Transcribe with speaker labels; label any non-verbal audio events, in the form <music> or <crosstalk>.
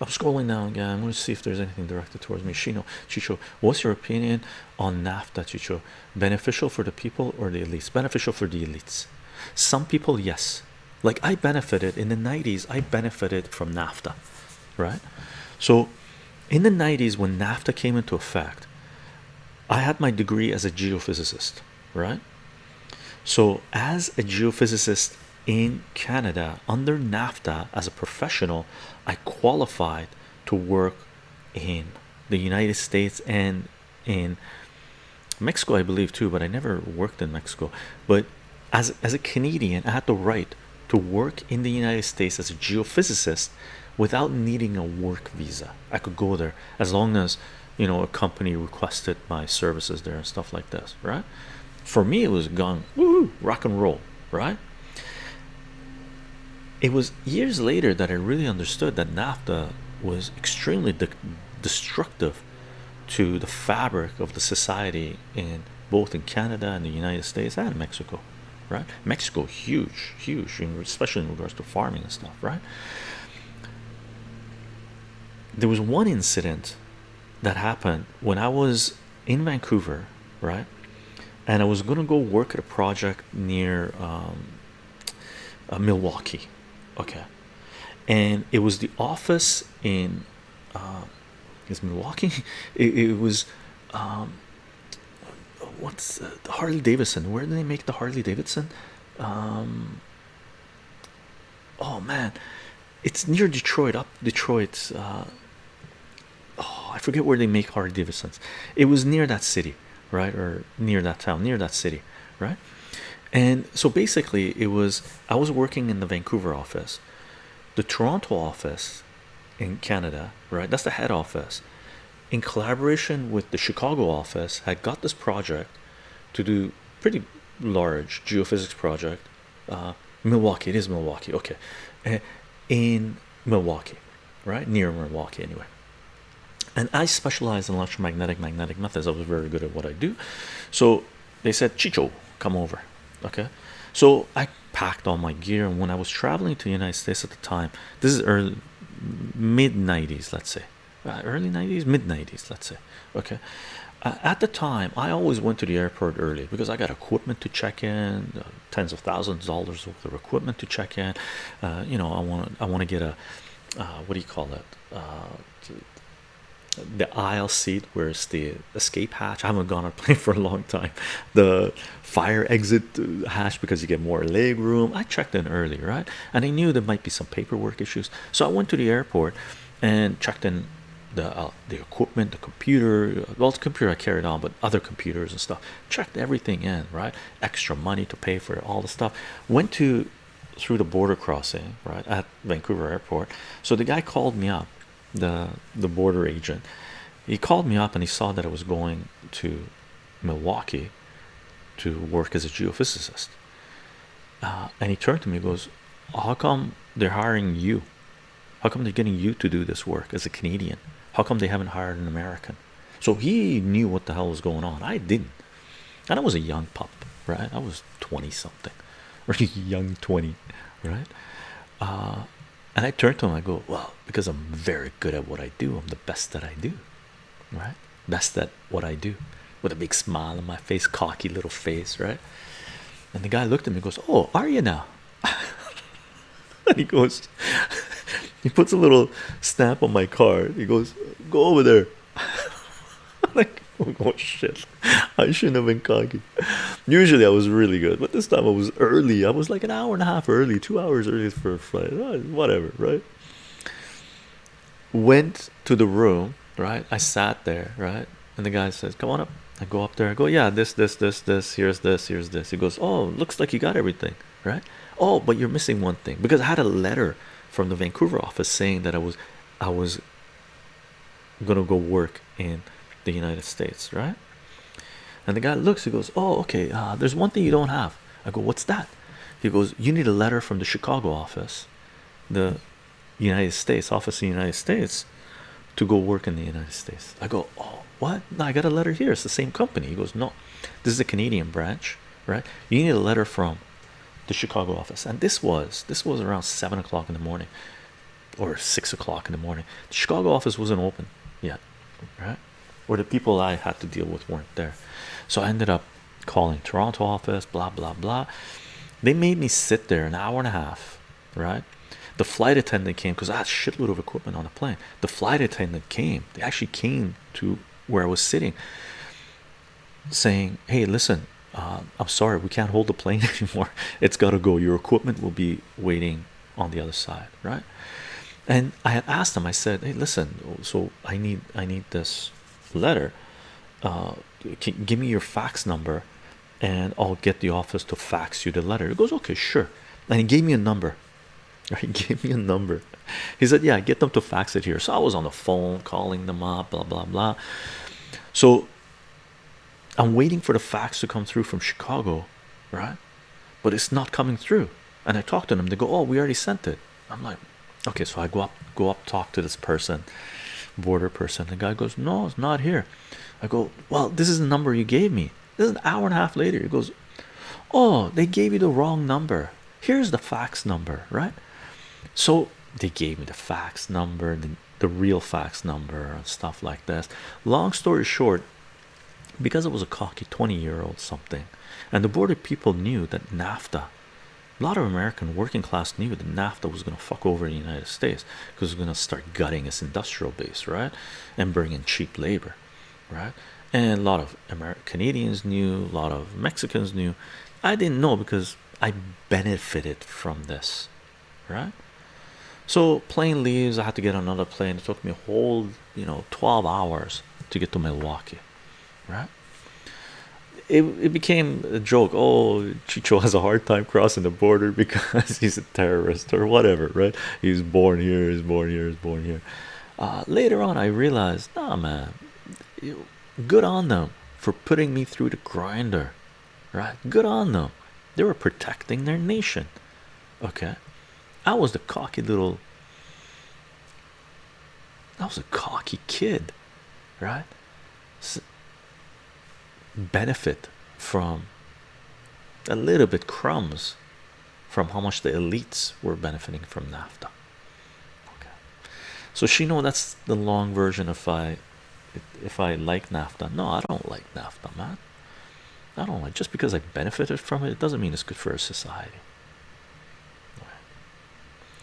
Speaker 1: I'm scrolling down again. I'm going to see if there's anything directed towards me. Shino, Chicho, what's your opinion on NAFTA, Chicho? Beneficial for the people or the elites? Beneficial for the elites. Some people, yes. Like I benefited in the 90s, I benefited from NAFTA, right? So in the 90s, when NAFTA came into effect, I had my degree as a geophysicist, right? So, as a geophysicist in Canada under NAFTA as a professional, I qualified to work in the United States and in Mexico, I believe too, but I never worked in Mexico. But as as a Canadian, I had the right to work in the United States as a geophysicist without needing a work visa. I could go there as long as you know a company requested my services there and stuff like this, right? For me, it was gone, rock and roll, right? It was years later that I really understood that NAFTA was extremely de destructive to the fabric of the society in both in Canada and the United States and Mexico, right? Mexico, huge, huge, especially in regards to farming and stuff, right? There was one incident that happened when I was in Vancouver, right? And I was gonna go work at a project near um, uh, Milwaukee, okay, and it was the office in uh, is Milwaukee. <laughs> It, it was um, what's uh, the Harley Davidson? Where do they make the Harley Davidson? Um, oh man, it's near Detroit, up Detroit. Uh, oh, I forget where they make Harley Davidsons. It was near that city, right, or near that town, near that city, right? And so basically, it was I was working in the Vancouver office, the Toronto office in Canada, right? That's the head office. In collaboration with the Chicago office, had got this project to do pretty large geophysics project. Uh, Milwaukee, it is Milwaukee, okay, uh, in Milwaukee, right near Milwaukee, anyway. And I specialize in electromagnetic magnetic methods. I was very good at what I do, so they said, Chicho, come over, okay. So I packed all my gear, and when I was traveling to the United States at the time, this is early mid 90s, let's say, uh, early 90s, mid 90s, let's say, okay. Uh, at the time, I always went to the airport early because I got equipment to check in, uh, tens of thousands of dollars worth of equipment to check in. Uh, you know, I want I want to get a uh, what do you call it? Uh, the aisle seat where's the escape hatch. I haven't gone on a <laughs> plane for a long time. The fire exit hatch because you get more leg room. I checked in early right? And i knew there might be some paperwork issues. So i went to the airport and checked in the uh, the equipment the computer well the computer i carried on but other computers and stuff. Checked everything in right? Extra money to pay for all the stuff. Went to through the border crossing right at vancouver airport. So the guy called me up the the border agent. He called me up and he saw that I was going to Milwaukee to work as a geophysicist. Uh, and he turned to me and goes how come they're hiring you? How come they're getting you to do this work as a Canadian? How come they haven't hired an American? So he knew what the hell was going on. I didn't. And I was a young pup right? I was 20 something. <laughs> Or young 20 right? Uh, and I turn to him I go well because I'm very good at what I do I'm the best that I do right? Best at what I do. With a big smile on my face cocky little face right? And the guy looked at me and goes oh are you now? <laughs> And he goes <laughs> he puts a little stamp on my card. He goes go over there. <laughs> Like oh shit. I shouldn't have been cocky usually I was really good but this time I was early. I was like an hour and a half early two hours early for a flight. Oh, whatever right? Went to the room right? I sat there right? And the guy says come on up. I go up there. I go yeah this this this this here's this here's this. He goes oh looks like you got everything right? Oh but you're missing one thing because I had a letter from the Vancouver office saying that I was I was gonna go work in the United States right and the guy looks he goes oh okay uh, there's one thing you don't have. I go what's that? He goes you need a letter from the Chicago office the United States office in the United States to go work in the United States. I go oh what? No, I got a letter here. It's the same company. He goes no this is a Canadian branch right? You need a letter from the Chicago office. And this was this was around seven o'clock in the morning or six o'clock in the morning. The Chicago office wasn't open yet, right? Or the people I had to deal with weren't there. So I ended up calling Toronto office, blah blah blah. They made me sit there an hour and a half, right? The flight attendant came because I had a shitload of equipment on the plane. The flight attendant came, they actually came to where I was sitting, saying, Hey, listen, uh, I'm sorry, we can't hold the plane <laughs> anymore. It's got to go. Your equipment will be waiting on the other side, right? And I had asked them, I said, Hey, listen, so I need I need this letter. Uh, give me your fax number and I'll get the office to fax you the letter. it goes, Okay, sure. And he gave me a number. <laughs> He gave me a number. He said, Yeah, get them to fax it here. So I was on the phone calling them up, blah blah blah. So I'm waiting for the fax to come through from Chicago, right? But it's not coming through. And I talk to them, they go, Oh, we already sent it. I'm like, Okay, so I go up, go up, talk to this person, border person. The guy goes, No, it's not here. I go, Well, this is the number you gave me. This is an hour and a half later. He goes, Oh, they gave you the wrong number. Here's the fax number, right? So they gave me the fax number, the, the real fax number, and stuff like this. Long story short, because it was a cocky 20 year old something and the border people knew that NAFTA a lot of American working class knew that NAFTA was going to fuck over the United States because it's going to start gutting its industrial base right? And bring in cheap labor right? And a lot of American Canadians knew a lot of Mexicans knew. I didn't know because I benefited from this right? So plane leaves I had to get another plane. It took me a whole you know 12 hours to get to Milwaukee right it, it became a joke. Oh chicho has a hard time crossing the border <laughs> because he's a terrorist or whatever right? He's born here he's born here he's born here. Uh, later on i realized nah man good on them for putting me through the grinder right? Good on them. They were protecting their nation okay? I was the cocky little I was a cocky kid, right? Benefit from a little bit crumbs from how much the elites were benefiting from NAFTA. Okay, so she know that's the long version. If I if I like NAFTA, no, I don't like NAFTA, man. I don't like just because I benefited from it. It doesn't mean it's good for a society.